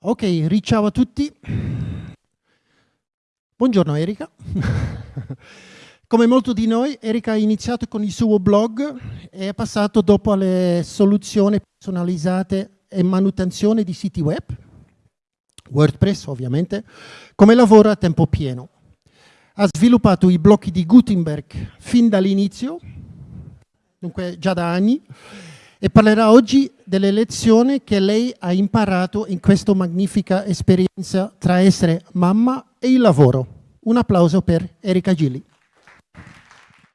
Ok, riciao a tutti. Buongiorno Erika. Come molti di noi, Erika ha iniziato con il suo blog e è passato dopo alle soluzioni personalizzate e manutenzione di siti web, WordPress ovviamente, come lavoro a tempo pieno. Ha sviluppato i blocchi di Gutenberg fin dall'inizio, dunque già da anni, e parlerà oggi delle lezioni che lei ha imparato in questa magnifica esperienza tra essere mamma e il lavoro. Un applauso per Erika Gilli.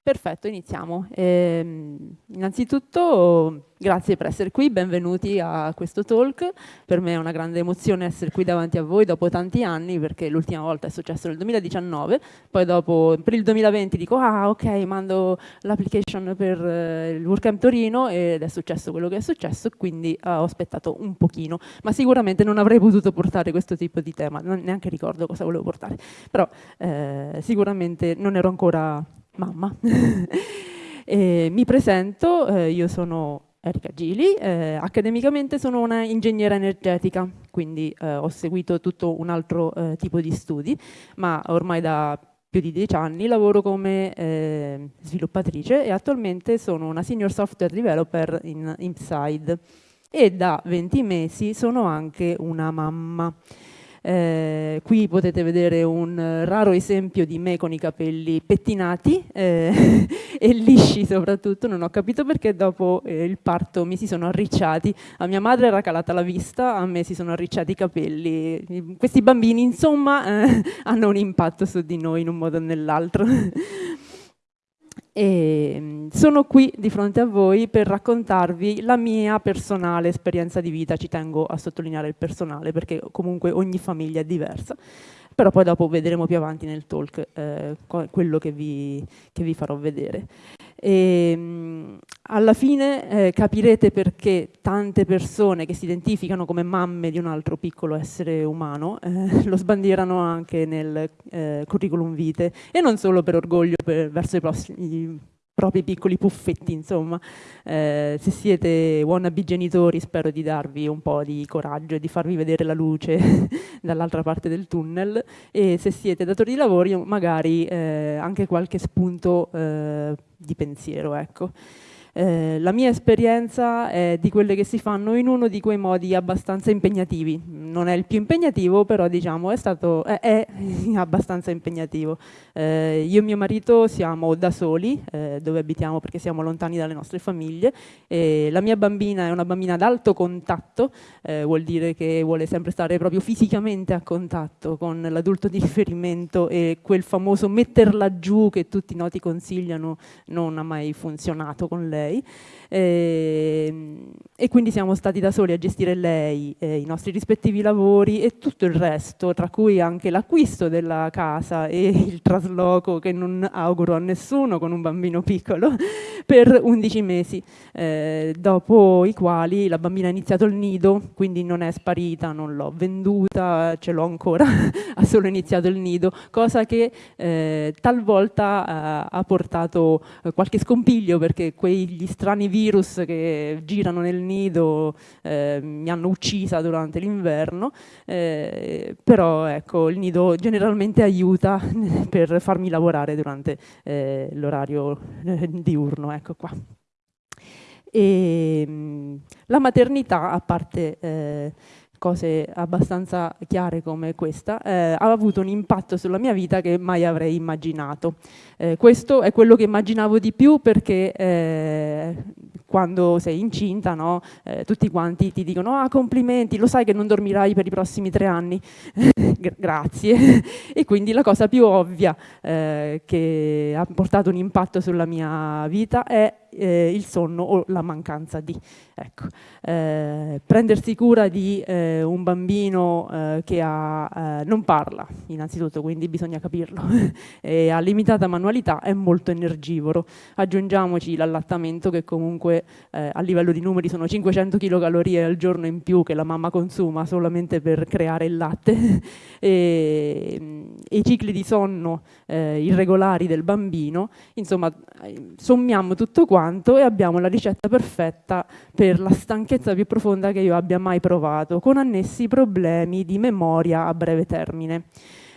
Perfetto, iniziamo. Eh, innanzitutto grazie per essere qui, benvenuti a questo talk. Per me è una grande emozione essere qui davanti a voi dopo tanti anni perché l'ultima volta è successo nel 2019, poi dopo per il 2020 dico ah ok mando l'application per eh, il WordCamp Torino ed è successo quello che è successo quindi eh, ho aspettato un pochino, ma sicuramente non avrei potuto portare questo tipo di tema, non, neanche ricordo cosa volevo portare, però eh, sicuramente non ero ancora mamma. mi presento, eh, io sono Erika Gili, eh, accademicamente sono una ingegnera energetica, quindi eh, ho seguito tutto un altro eh, tipo di studi, ma ormai da più di dieci anni lavoro come eh, sviluppatrice e attualmente sono una senior software developer in Inside e da 20 mesi sono anche una mamma. Eh, qui potete vedere un raro esempio di me con i capelli pettinati eh, e lisci soprattutto, non ho capito perché dopo eh, il parto mi si sono arricciati, a mia madre era calata la vista, a me si sono arricciati i capelli. Questi bambini insomma eh, hanno un impatto su di noi in un modo o nell'altro. E mm, sono qui di fronte a voi per raccontarvi la mia personale esperienza di vita, ci tengo a sottolineare il personale perché comunque ogni famiglia è diversa, però poi dopo vedremo più avanti nel talk eh, quello che vi, che vi farò vedere. E, ehm, alla fine eh, capirete perché tante persone che si identificano come mamme di un altro piccolo essere umano eh, lo sbandierano anche nel eh, curriculum vitae e non solo per orgoglio per, verso i, prossimi, propri piccoli puffetti, insomma. Eh, se siete wannabe genitori spero di darvi un po' di coraggio e di farvi vedere la luce dall'altra parte del tunnel e se siete datori di lavoro magari eh, anche qualche spunto eh, di pensiero, ecco. Eh, la mia esperienza è di quelle che si fanno in uno di quei modi abbastanza impegnativi. Non è il più impegnativo, però diciamo è, stato, è, è abbastanza impegnativo. Eh, io e mio marito siamo da soli, eh, dove abitiamo perché siamo lontani dalle nostre famiglie. la mia bambina è una bambina ad alto contatto, eh, vuol dire che vuole sempre stare proprio fisicamente a contatto con l'adulto di riferimento e quel famoso metterla giù che tutti i noti consigliano non ha mai funzionato con lei lei e, ehm, e quindi siamo stati da soli a gestire lei, eh, i nostri rispettivi lavori e tutto il resto, tra cui anche l'acquisto della casa e il trasloco che non auguro a nessuno con un bambino piccolo, per 11 mesi, eh, dopo i quali la bambina ha iniziato il nido, quindi non è sparita, non l'ho venduta, ce l'ho ancora, ha solo iniziato il nido, cosa che eh, talvolta eh, ha portato qualche scompiglio perché quegli strani virus che girano nel nido eh, mi hanno uccisa durante l'inverno, eh, però ecco, il nido generalmente aiuta per farmi lavorare durante eh, l'orario eh, diurno, ecco qua. E, ehm, la maternità, a parte eh, cose abbastanza chiare come questa, eh, ha avuto un impatto sulla mia vita che mai avrei immaginato. Eh, questo è quello che immaginavo di più perché eh, quando sei incinta no, eh, tutti quanti ti dicono ah complimenti, lo sai che non dormirai per i prossimi tre anni? Grazie. e quindi la cosa più ovvia eh, che ha portato un impatto sulla mia vita è eh, il sonno o la mancanza di. Ecco. Eh, prendersi cura di eh, un bambino eh, che ha, eh, non parla, innanzitutto, quindi bisogna capirlo, e ha limitata manualità, è molto energivoro. Aggiungiamoci l'allattamento che comunque eh, a livello di numeri sono 500 kcal al giorno in più che la mamma consuma solamente per creare il latte, e, e i cicli di sonno irregolari del bambino, insomma sommiamo tutto qua quanto e abbiamo la ricetta perfetta per la stanchezza più profonda che io abbia mai provato, con annessi problemi di memoria a breve termine.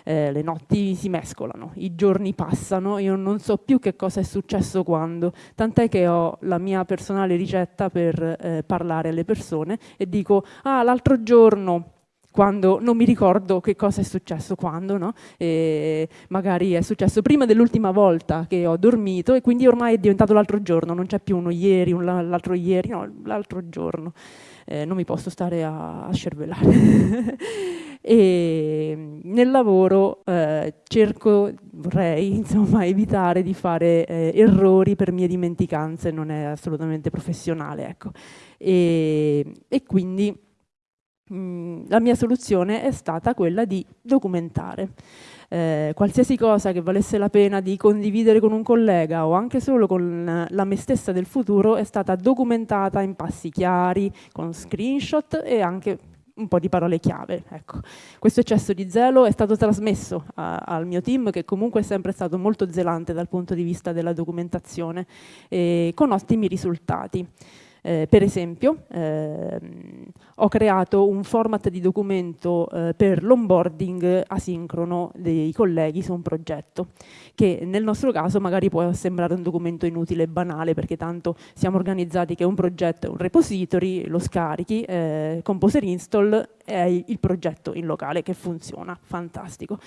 Eh, le notti si mescolano, i giorni passano, io non so più che cosa è successo quando, tant'è che ho la mia personale ricetta per eh, parlare alle persone e dico, ah l'altro giorno quando non mi ricordo che cosa è successo quando, no? Magari è successo prima dell'ultima volta che ho dormito e quindi ormai è diventato l'altro giorno, non c'è più uno ieri, un l'altro ieri, no, l'altro giorno. Eh, non mi posso stare a, a scervellare. e nel lavoro eh, cerco, vorrei insomma evitare di fare eh, errori per mie dimenticanze, non è assolutamente professionale. Ecco. E, e quindi Mm, la mia soluzione è stata quella di documentare. Eh, qualsiasi cosa che valesse la pena di condividere con un collega o anche solo con la me stessa del futuro è stata documentata in passi chiari, con screenshot e anche un po' di parole chiave. Ecco. Questo eccesso di zelo è stato trasmesso a, al mio team che comunque è sempre stato molto zelante dal punto di vista della documentazione e con ottimi risultati. Eh, per esempio, ehm, ho creato un format di documento eh, per l'onboarding asincrono dei colleghi su un progetto, che nel nostro caso magari può sembrare un documento inutile e banale, perché tanto siamo organizzati che un progetto è un repository, lo scarichi, eh, Composer install è il progetto in locale che funziona, fantastico.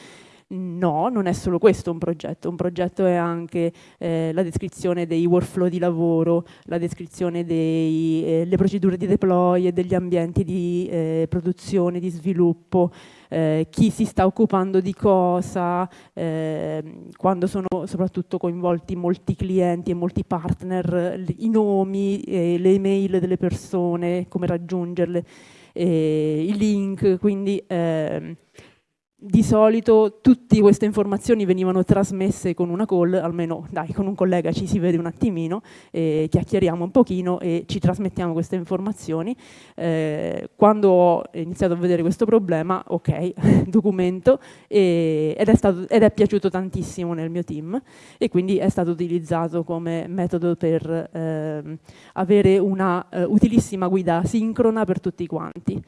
No, non è solo questo un progetto, un progetto è anche eh, la descrizione dei workflow di lavoro, la descrizione delle eh, procedure di deploy e degli ambienti di eh, produzione, di sviluppo, eh, chi si sta occupando di cosa, ehm, quando sono soprattutto coinvolti molti clienti e molti partner, i nomi, le email delle persone, come raggiungerle, i link, quindi ehm, di solito tutte queste informazioni venivano trasmesse con una call, almeno dai, con un collega ci si vede un attimino, eh, chiacchieriamo un pochino e ci trasmettiamo queste informazioni. Eh, quando ho iniziato a vedere questo problema, ok, documento, e, ed, è stato, ed, è piaciuto tantissimo nel mio team e quindi è stato utilizzato come metodo per eh, avere una uh, utilissima guida sincrona per tutti quanti.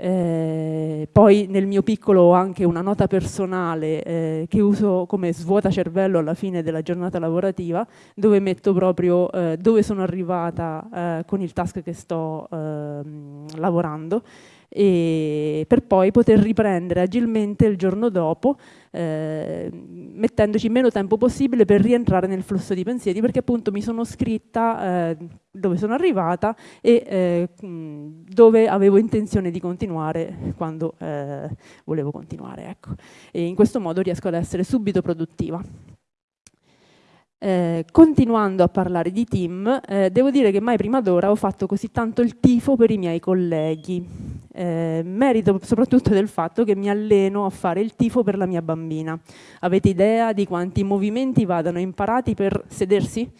Eh, poi nel mio piccolo ho anche una nota personale eh, che uso come svuota cervello alla fine della giornata lavorativa dove metto proprio eh, dove sono arrivata eh, con il task che sto ehm, lavorando per poi poter riprendere agilmente il giorno dopo eh, mettendoci meno tempo possibile per rientrare nel flusso di pensieri perché appunto mi sono scritta eh, dove sono arrivata e eh, dove avevo intenzione di continuare quando eh, volevo continuare ecco. in questo modo riesco ad essere subito produttiva eh, continuando a parlare di team, eh, devo dire che mai prima d'ora ho fatto così tanto il tifo per i miei colleghi. Eh, merito soprattutto del fatto che mi alleno a fare il tifo per la mia bambina. Avete idea di quanti movimenti vadano imparati per sedersi?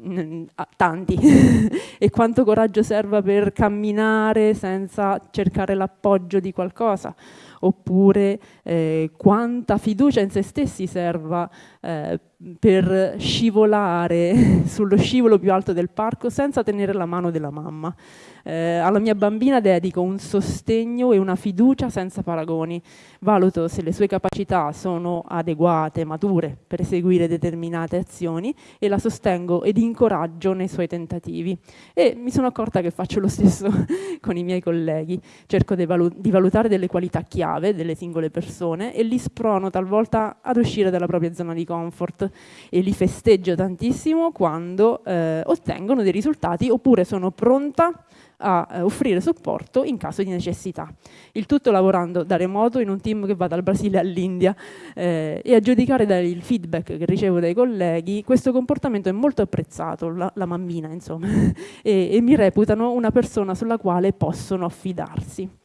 Mm, tanti e quanto coraggio serva per camminare senza cercare l'appoggio di qualcosa oppure eh, quanta fiducia in se stessi serva eh, per scivolare sullo scivolo più alto del parco senza tenere la mano della mamma. Eh, alla mia bambina dedico un sostegno e una fiducia senza paragoni. Valuto se le sue capacità sono adeguate, mature per eseguire determinate azioni e la sostengo ed incoraggio nei suoi tentativi. E mi sono accorta che faccio lo stesso con i miei colleghi. Cerco di, valu di valutare delle qualità chiave delle singole persone e li sprono talvolta ad uscire dalla propria zona di comfort e li festeggio tantissimo quando eh, ottengono dei risultati oppure sono pronta a eh, offrire supporto in caso di necessità. Il tutto lavorando da remoto in un team che va dal Brasile all'India eh, e a giudicare dal feedback che ricevo dai colleghi questo comportamento è molto apprezzato, la, la mammina insomma, e, e mi reputano una persona sulla quale possono affidarsi.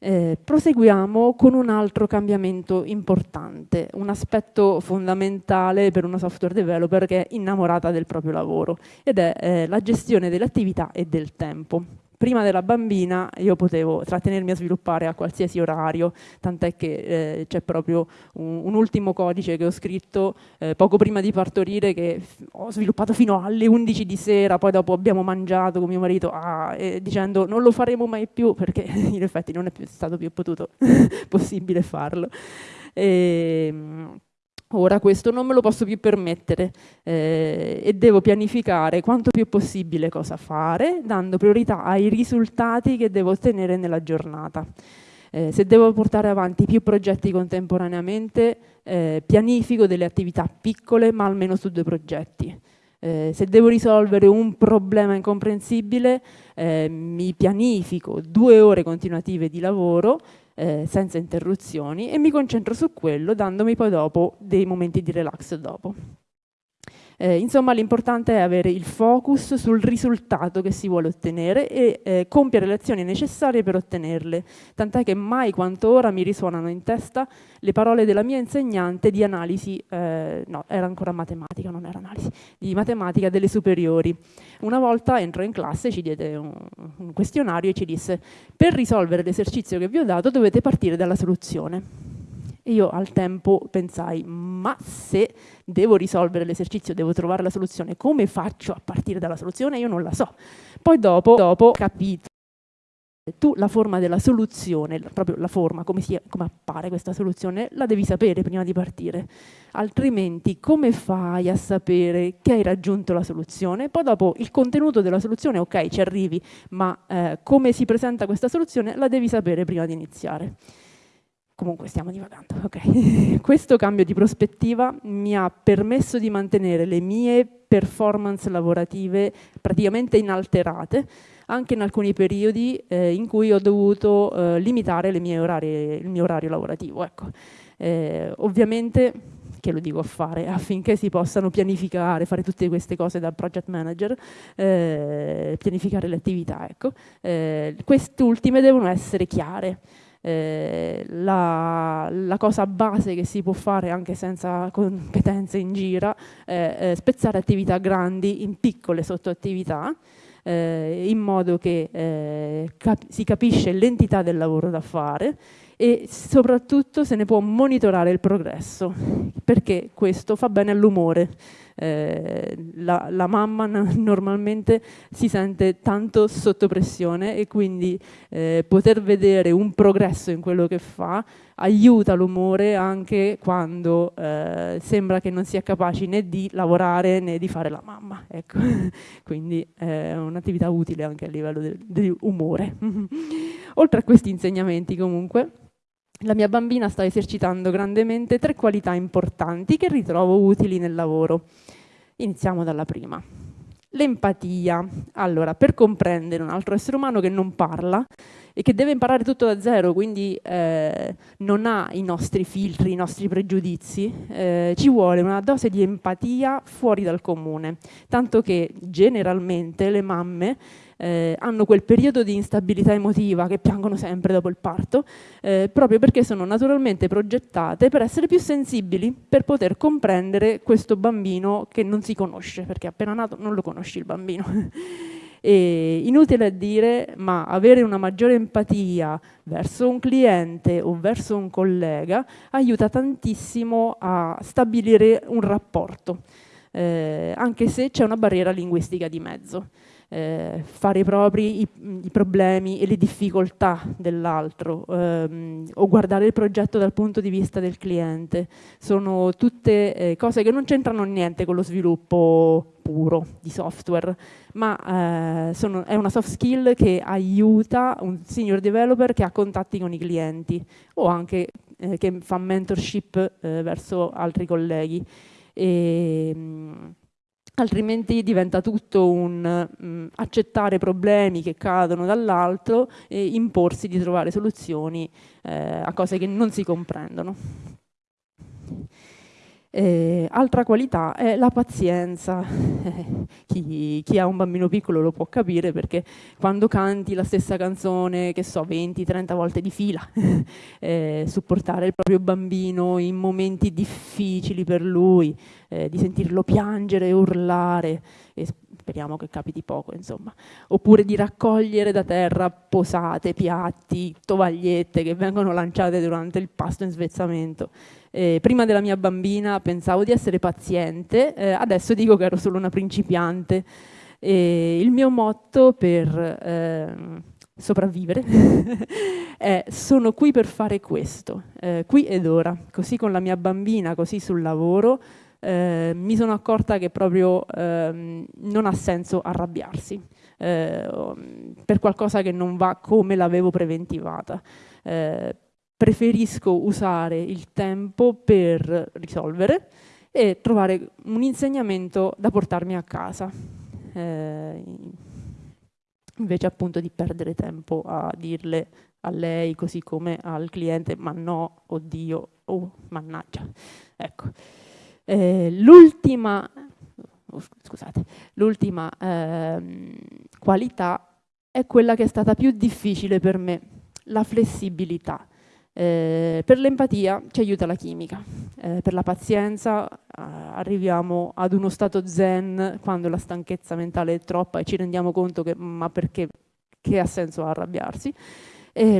Eh, proseguiamo con un altro cambiamento importante, un aspetto fondamentale per una software developer che è innamorata del proprio lavoro ed è eh, la gestione delle attività e del tempo. Prima della bambina io potevo trattenermi a sviluppare a qualsiasi orario, tant'è che eh, c'è proprio un, un, ultimo codice che ho scritto eh, poco prima di partorire che ho sviluppato fino alle 11 di sera, poi dopo abbiamo mangiato con mio marito ah, dicendo non lo faremo mai più perché in effetti non è più stato più potuto possibile farlo. E, ehm, Ora questo non me lo posso più permettere eh, e devo pianificare quanto più possibile cosa fare, dando priorità ai risultati che devo ottenere nella giornata. Eh, se devo portare avanti più progetti contemporaneamente, eh, pianifico delle attività piccole ma almeno su due progetti. Eh, se devo risolvere un problema incomprensibile, eh, mi pianifico due ore continuative di lavoro eh, senza interruzioni e mi concentro su quello dandomi poi dopo dei momenti di relax dopo. Eh, insomma l'importante è avere il focus sul risultato che si vuole ottenere e eh, compiere le azioni necessarie per ottenerle, tant'è che mai quanto ora mi risuonano in testa le parole della mia insegnante di analisi, eh, no era ancora matematica, non era analisi, di matematica delle superiori. Una volta entrò in classe, ci diede un, un questionario e ci disse per risolvere l'esercizio che vi ho dato dovete partire dalla soluzione. Io al tempo pensai, ma se devo risolvere l'esercizio, devo trovare la soluzione, come faccio a partire dalla soluzione? Io non la so. Poi dopo, dopo ho capito tu la forma della soluzione, proprio la forma, come, si, come, appare questa soluzione, la devi sapere prima di partire. Altrimenti come fai a sapere che hai raggiunto la soluzione? Poi dopo il contenuto della soluzione, ok, ci arrivi, ma eh, come si presenta questa soluzione la devi sapere prima di iniziare. Comunque stiamo divagando, ok. Questo cambio di prospettiva mi ha permesso di mantenere le mie performance lavorative praticamente inalterate, anche in alcuni periodi eh, in cui ho dovuto eh, limitare orari, il mio orario lavorativo. Ecco. Eh, ovviamente, che lo dico a fare, affinché si possano pianificare, fare tutte queste cose da project manager, eh, pianificare le attività, ecco. Eh, quest'ultime devono essere chiare. Eh, la, la, cosa base che si può fare anche senza competenze in gira è eh, spezzare attività grandi in piccole sottoattività eh, in modo che eh, cap si capisce l'entità del lavoro da fare e soprattutto se ne può monitorare il progresso perché questo fa bene all'umore eh, la, la, mamma normalmente si sente tanto sotto pressione e quindi eh, poter vedere un progresso in quello che fa aiuta l'umore anche quando eh, sembra che non sia capaci né di lavorare né di fare la mamma. Ecco. quindi è un'attività utile anche a livello dell'umore. Oltre a questi insegnamenti comunque, la mia bambina sta esercitando grandemente tre qualità importanti che ritrovo utili nel lavoro. Iniziamo dalla prima. L'empatia. Allora, per comprendere un altro essere umano che non parla e che deve imparare tutto da zero, quindi eh, non ha i nostri filtri, i nostri pregiudizi, eh, ci vuole una dose di empatia fuori dal comune. Tanto che generalmente le mamme eh, hanno quel periodo di instabilità emotiva che piangono sempre dopo il parto, eh, proprio perché sono naturalmente progettate per essere più sensibili, per poter comprendere questo bambino che non si conosce, perché appena nato non lo conosci il bambino. E inutile dire, ma avere una maggiore empatia verso un cliente o verso un collega aiuta tantissimo a stabilire un rapporto, eh, anche se c'è una barriera linguistica di mezzo eh, fare propri i, i, problemi e le difficoltà dell'altro ehm, o guardare il progetto dal punto di vista del cliente. Sono tutte eh, cose che non c'entrano niente con lo sviluppo puro di software, ma eh, sono, è una soft skill che aiuta un senior developer che ha contatti con i clienti o anche eh, che fa mentorship eh, verso altri colleghi. E, mh, altrimenti diventa tutto un mh, mm, accettare problemi che cadono dall'alto e imporsi di trovare soluzioni eh, a cose che non si comprendono. Eh, altra qualità è la pazienza. chi, chi, ha un bambino piccolo lo può capire perché quando canti la stessa canzone, che so, 20-30 volte di fila, eh, supportare il proprio bambino in momenti difficili per lui, eh, di sentirlo piangere urlare, speriamo che capiti poco, insomma. Oppure di raccogliere da terra posate, piatti, tovagliette che vengono lanciate durante il pasto in svezzamento. Eh, prima della mia bambina pensavo di essere paziente, eh, adesso dico che ero solo una principiante. E il mio motto per eh, sopravvivere è sono qui per fare questo, eh, qui ed ora, così con la mia bambina, così sul lavoro, eh, mi sono accorta che proprio ehm, non ha senso arrabbiarsi eh, per qualcosa che non va come l'avevo preventivata. Eh, preferisco usare il tempo per risolvere e trovare un insegnamento da portarmi a casa. Eh, invece appunto di perdere tempo a dirle a lei così come al cliente ma no, oddio, oh mannaggia. Ecco. Eh, l'ultima oh, l'ultima eh, qualità è quella che è stata più difficile per me, la flessibilità. Eh, per l'empatia ci aiuta la chimica, eh, per la pazienza eh, arriviamo ad uno stato zen quando la stanchezza mentale è troppa e ci rendiamo conto che ma perché che ha senso arrabbiarsi.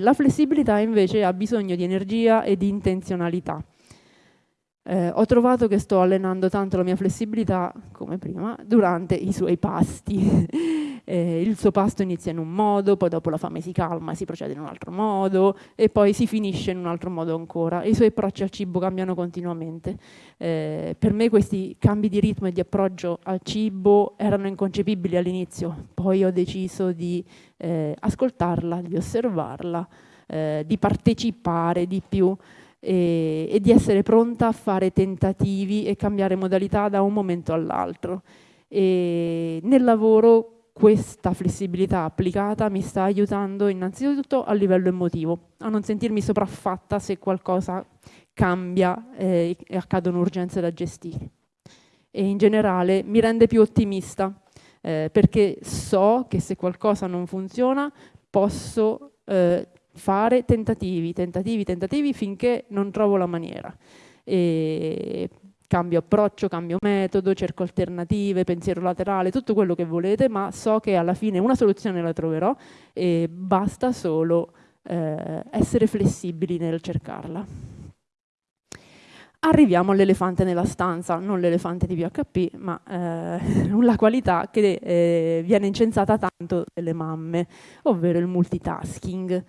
La flessibilità invece ha bisogno di energia e di intenzionalità. Eh, ho trovato che sto allenando tanto la mia flessibilità, come prima, durante i suoi pasti. eh, il suo pasto inizia in un modo, poi dopo la fame si calma e si procede in un altro modo, e poi si finisce in un altro modo ancora. I suoi approcci al cibo cambiano continuamente. Eh, per me questi cambi di ritmo e di approccio al cibo erano inconcepibili all'inizio, poi ho deciso di eh, ascoltarla, di osservarla, eh, di partecipare di più e, e di essere pronta a fare tentativi e cambiare modalità da un momento all'altro. nel lavoro questa flessibilità applicata mi sta aiutando innanzitutto a livello emotivo, a non sentirmi sopraffatta se qualcosa cambia eh, e accadono urgenze da gestire. E in generale mi rende più ottimista, eh, perché so che se qualcosa non funziona posso eh, fare tentativi, tentativi, tentativi finché non trovo la maniera. E cambio approccio, cambio metodo, cerco alternative, pensiero laterale, tutto quello che volete, ma so che alla fine una soluzione la troverò e basta solo eh, essere flessibili nel cercarla. Arriviamo all'elefante nella stanza, non l'elefante di PHP, ma eh, la qualità che eh, viene incensata tanto dalle mamme, ovvero il multitasking.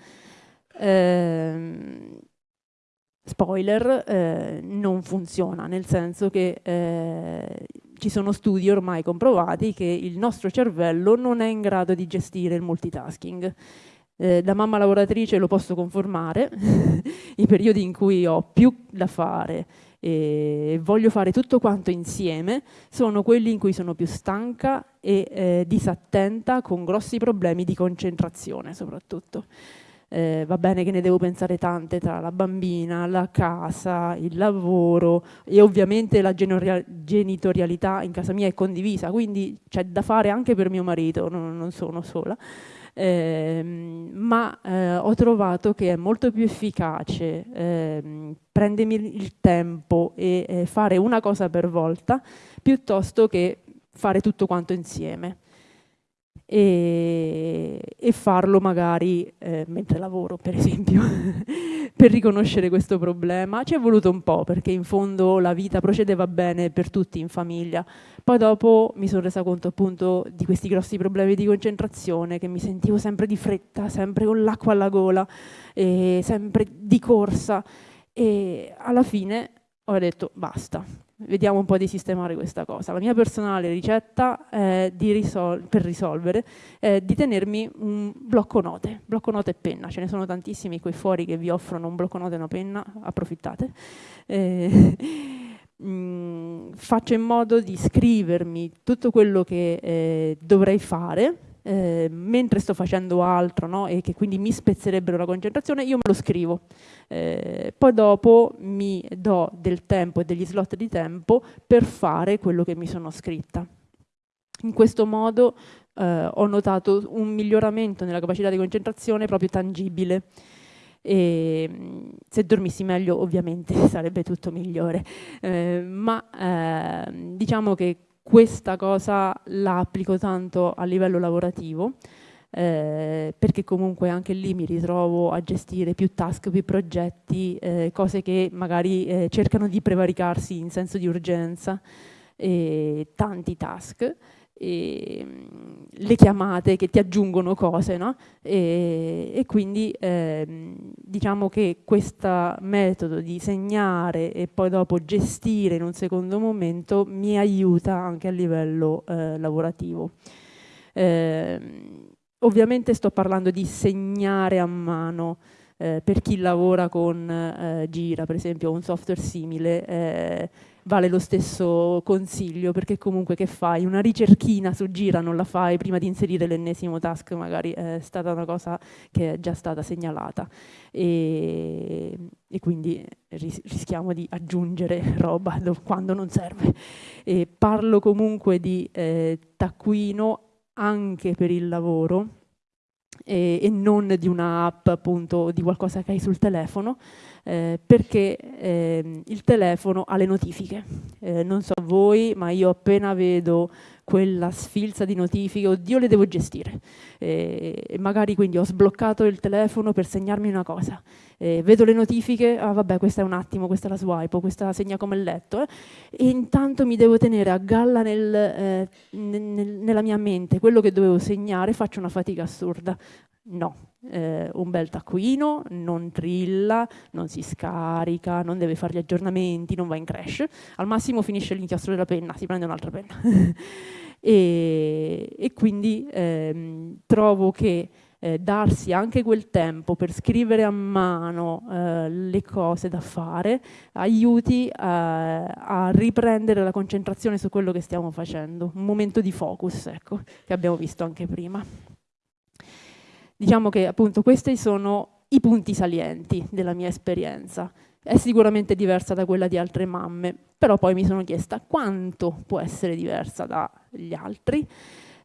Ehm, spoiler, eh, non funziona, nel senso che eh, ci sono studi ormai comprovati che il nostro cervello non è in grado di gestire il multitasking. Eh, da mamma lavoratrice lo posso confermare, i periodi in cui ho più da fare e voglio fare tutto quanto insieme sono quelli in cui sono più stanca e eh, disattenta con grossi problemi di concentrazione soprattutto eh, va bene che ne devo pensare tante tra la bambina, la casa, il lavoro e ovviamente la genitorialità in casa mia è condivisa, quindi c'è da fare anche per mio marito, non, non sono sola. Eh, ma eh, ho trovato che è molto più efficace eh, prendermi il tempo e fare una cosa per volta piuttosto che fare tutto quanto insieme e, e farlo magari eh, mentre lavoro, per esempio, per riconoscere questo problema. Ci è voluto un po', perché in fondo la vita procedeva bene per tutti in famiglia. Poi dopo mi sono resa conto appunto di questi grossi problemi di concentrazione, che mi sentivo sempre di fretta, sempre con l'acqua alla gola, sempre di corsa. E alla fine ho detto basta, vediamo un po' di sistemare questa cosa. La mia personale ricetta risol per risolvere è di tenermi un blocco note, blocco note e penna, ce ne sono tantissimi qui fuori che vi offrono un blocco note e una penna, approfittate. Eh, mm, faccio in modo di scrivermi tutto quello che eh, dovrei fare eh, mentre sto facendo altro no? e che quindi mi spezzerebbero la concentrazione, io me lo scrivo. Eh, poi dopo mi do del tempo e degli slot di tempo per fare quello che mi sono scritta. In questo modo eh, ho notato un miglioramento nella capacità di concentrazione proprio tangibile. E, se dormissi meglio ovviamente sarebbe tutto migliore, eh, ma eh, diciamo che questa cosa la applico tanto a livello lavorativo, eh, perché comunque anche lì mi ritrovo a gestire più task, più progetti, eh, cose che magari eh, cercano di prevaricarsi in senso di urgenza, tanti task e, mm, le chiamate che ti aggiungono cose, no? e, e, quindi eh, diciamo che questo metodo di segnare e poi dopo gestire in un secondo momento mi aiuta anche a livello eh, lavorativo. Eh, ovviamente sto parlando di segnare a mano, eh, per chi lavora con eh, Gira, per esempio, un software simile, eh, vale lo stesso consiglio, perché comunque che fai? Una ricerchina su Gira non la fai prima di inserire l'ennesimo task, magari è stata una cosa che è già stata segnalata e, e quindi ris rischiamo di aggiungere roba quando non serve. E parlo comunque di eh, taccuino anche per il lavoro, e, e non di un'app appunto di qualcosa che hai sul telefono eh, perché eh, il telefono ha le notifiche. Eh, non so voi ma io appena vedo quella sfilza di notifiche, oddio le devo gestire. Eh, e magari quindi ho sbloccato il telefono per segnarmi una cosa. Eh, vedo le notifiche, ah vabbè questa è un attimo, questa è la swipe, questa la segna come letto e intanto mi devo tenere a galla nel, nel, nella mia mente. Quello che dovevo segnare, faccio una fatica assurda. No, eh, un bel taccuino, non trilla, non si scarica, non deve fare gli aggiornamenti, non va in crash, al massimo finisce l'inchiostro della penna, si prende un'altra penna. e, e, quindi ehm, trovo che eh, darsi anche quel tempo per scrivere a mano eh, le cose da fare aiuti eh, a riprendere la concentrazione su quello che stiamo facendo, un momento di focus, ecco, che abbiamo visto anche prima. Diciamo che appunto questi sono i punti salienti della mia esperienza. È sicuramente diversa da quella di altre mamme, però poi mi sono chiesta quanto può essere diversa dagli altri.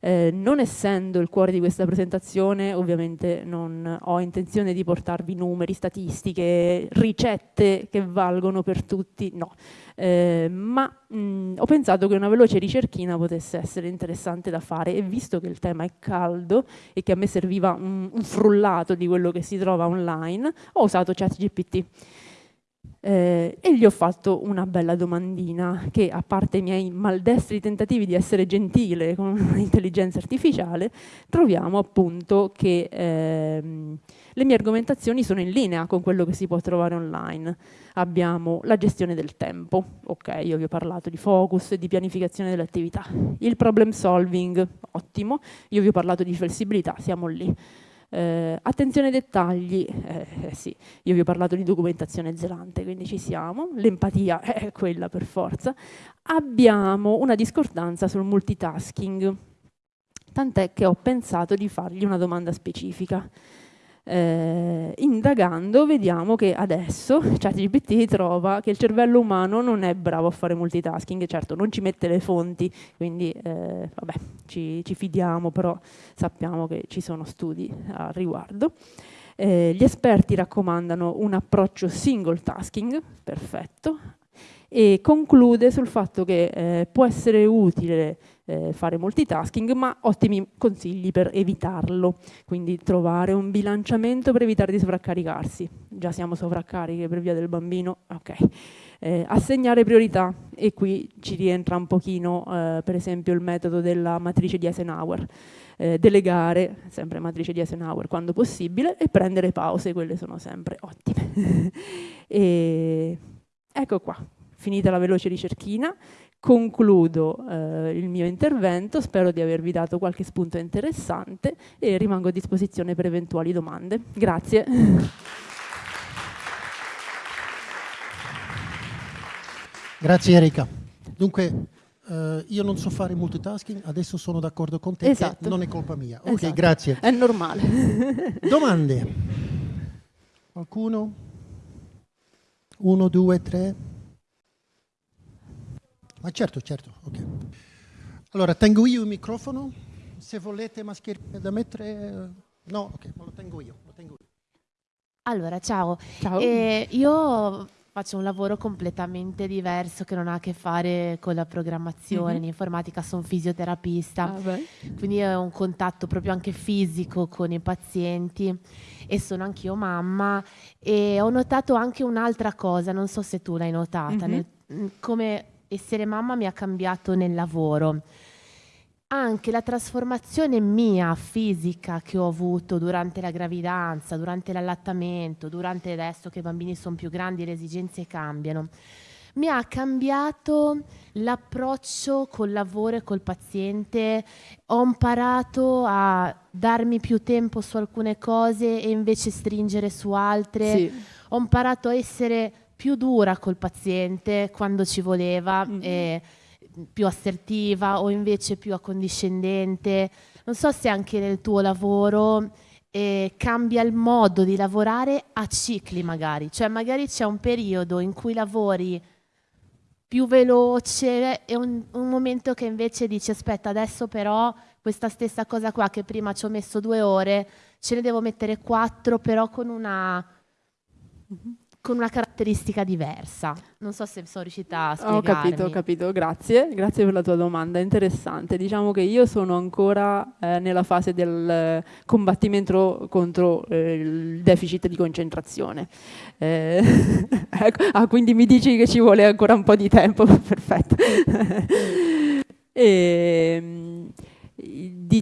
Eh, non essendo il cuore di questa presentazione, ovviamente non ho intenzione di portarvi numeri, statistiche, ricette che valgono per tutti, no. Eh, ma mh, ho pensato che una veloce ricerchina potesse essere interessante da fare e visto che il tema è caldo e che a me serviva un, un frullato di quello che si trova online, ho usato ChatGPT eh, e gli ho fatto una bella domandina che a parte i miei maldestri tentativi di essere gentile con un'intelligenza artificiale troviamo appunto che ehm, le mie argomentazioni sono in linea con quello che si può trovare online. Abbiamo la gestione del tempo ok io vi ho parlato di focus e di pianificazione delle attività. Il problem solving ottimo. Io vi ho parlato di flessibilità siamo lì eh, attenzione ai dettagli, eh, sì, io vi ho parlato di documentazione zelante, quindi ci siamo, l'empatia è quella per forza. Abbiamo una discordanza sul multitasking, tant'è che ho pensato di fargli una domanda specifica eh, indagando vediamo che adesso ChatGPT trova che il cervello umano non è bravo a fare multitasking, certo non ci mette le fonti, quindi eh, vabbè, ci, ci, fidiamo, però sappiamo che ci sono studi al riguardo. Eh, gli esperti raccomandano un approccio single tasking, perfetto, e conclude sul fatto che eh, può essere utile eh, fare multitasking, ma ottimi consigli per evitarlo, quindi trovare un bilanciamento per evitare di sovraccaricarsi. Già siamo sovraccariche per via del bambino, ok. Eh, assegnare priorità e qui ci rientra un pochino eh, per esempio il metodo della matrice di Eisenhower. Eh, delegare, sempre matrice di Eisenhower quando possibile, e prendere pause, quelle sono sempre ottime. e ecco qua, finita la veloce ricerchina, concludo eh, il mio intervento, spero di avervi dato qualche spunto interessante e rimango a disposizione per eventuali domande. Grazie. Grazie Erika. Dunque, eh, io non so fare multitasking, adesso sono d'accordo con te, esatto. non è colpa mia. Ok, esatto. grazie. È normale. Domande? Qualcuno? Uno, due, tre? Ma certo, certo, ok. Allora, tengo io il microfono, se volete mascherine da mettere... No, ok, ma lo tengo io, lo tengo io. Allora, ciao. Ciao. Eh, io faccio un lavoro completamente diverso che non ha a che fare con la programmazione, Mhm. l'informatica, sono fisioterapista, Ah, quindi ho un contatto proprio anche fisico con i pazienti e sono anch'io mamma e ho notato anche un'altra cosa, non so se tu l'hai notata, Mhm. nel- mh, come essere mamma mi ha cambiato nel lavoro. Anche la trasformazione mia fisica che ho avuto durante la gravidanza, durante l'allattamento, durante adesso che i bambini sono più grandi e le esigenze cambiano, mi ha cambiato l'approccio col lavoro e col paziente. Ho imparato a darmi più tempo su alcune cose e invece stringere su altre Sì. ho imparato a essere più dura col paziente quando ci voleva, Mm. e più assertiva o invece più accondiscendente. Non so se anche nel tuo lavoro eh, cambia il modo di lavorare a cicli magari, cioè magari c'è un periodo in cui lavori più veloce e un, un momento che invece dici aspetta adesso però questa stessa cosa qua che prima ci ho messo due ore ce ne devo mettere quattro però con una con una caratteristica diversa. Non so se sono riuscita a spiegarmi. Ho capito, ho capito, grazie, grazie per la tua domanda, interessante. Diciamo che io sono ancora eh, nella fase del combattimento contro eh, il deficit di concentrazione. Eh, ecco, ah, quindi mi dici che ci vuole ancora un po' di tempo, perfetto. E,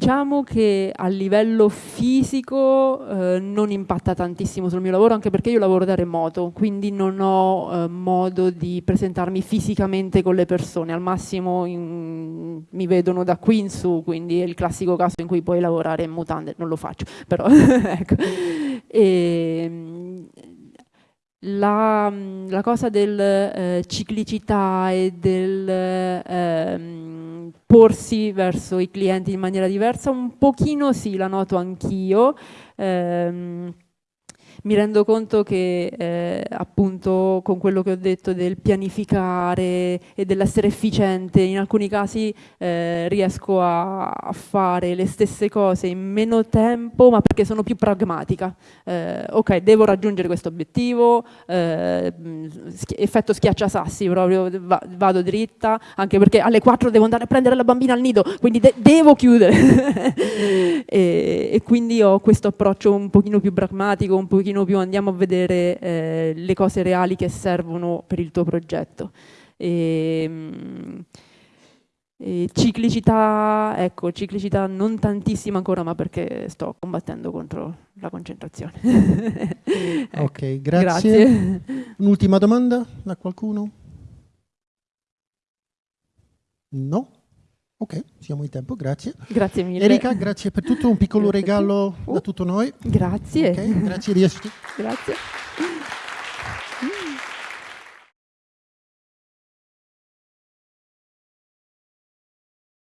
diciamo che a livello fisico eh, non impatta tantissimo sul mio lavoro, anche perché io lavoro da remoto, quindi non ho eh, modo di presentarmi fisicamente con le persone, al massimo in- mi vedono da qui in su, quindi è il classico caso in cui puoi lavorare in mutande, non lo faccio, però ecco. E, mm, la, la cosa del eh, ciclicità e del ehm, porsi verso i clienti in maniera diversa, un pochino sì, la noto anch'io. Ehm, mi rendo conto che eh, appunto con quello che ho detto del pianificare e dell'essere efficiente, in alcuni casi eh, riesco a, a fare le stesse cose in meno tempo, ma perché sono più pragmatica. Eh, ok, devo raggiungere questo obiettivo, eh, schi- effetto schiacciasassi, proprio va- vado dritta, anche perché alle 4 devo andare a prendere la bambina al nido, quindi de- devo chiudere. e, e quindi ho questo approccio un pochino più pragmatico, un pochino più andiamo a vedere eh, le cose reali che servono per il tuo progetto. E, mm, e ciclicità, ecco, ciclicità non tantissima ancora, ma perché sto combattendo contro la concentrazione. Ecco, Ok, grazie. Grazie. Un'ultima domanda da qualcuno? No? Ok, siamo in tempo, grazie. Grazie mille. Erika, grazie per tutto, un piccolo regalo da tutto noi. Grazie. Ok, grazie di esserci. Grazie.